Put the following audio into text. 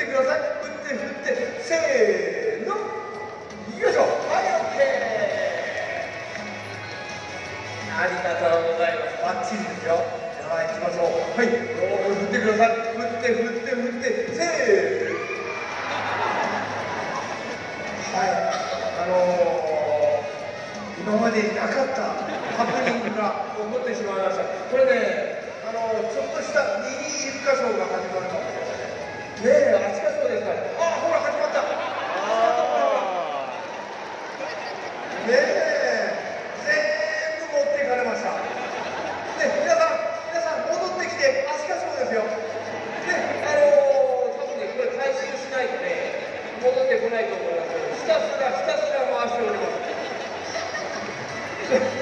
ってください。振って振ってせーの。よいしょはいオッケー。ありがとうございます。バッチリですよ。じゃあ行きましょう。はい振ってください。振って振って振ってせーの。はいあのー、今までになかったハプニングが起こってしまいました。これねあのー、ちょっとした右一箇所が始まるねえあちかそうですからあほら始まった。あね。え全部持っていかれました。ね。皆さん皆さん戻ってきてあちかそうですよねあのー、多分ねこれ回収しないとね戻ってこないと思います。ひたすらひたすら回しております。